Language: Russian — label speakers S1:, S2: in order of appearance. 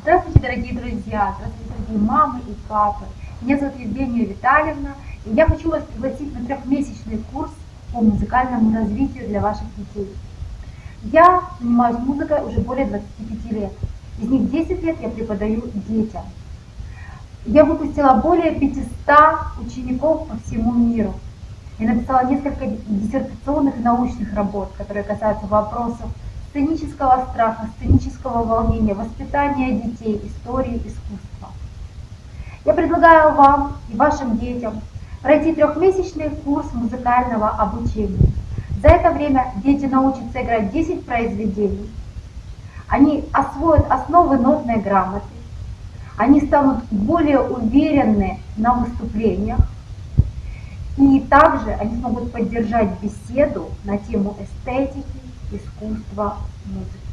S1: Здравствуйте, дорогие друзья, здравствуйте, дорогие мамы и папы. Меня зовут Евгения Витальевна, и я хочу вас пригласить на трехмесячный курс по музыкальному развитию для ваших детей. Я занимаюсь музыкой уже более 25 лет. Из них 10 лет я преподаю детям. Я выпустила более 500 учеников по всему миру. Я написала несколько диссертационных научных работ, которые касаются вопросов сценического страха, сценического волнения, воспитания детей, истории, искусства. Я предлагаю вам и вашим детям пройти трехмесячный курс музыкального обучения. За это время дети научатся играть 10 произведений, они освоят основы нотной грамоты, они станут более уверенны на выступлениях, и также они смогут поддержать беседу на тему эстетики, искусства, музыки.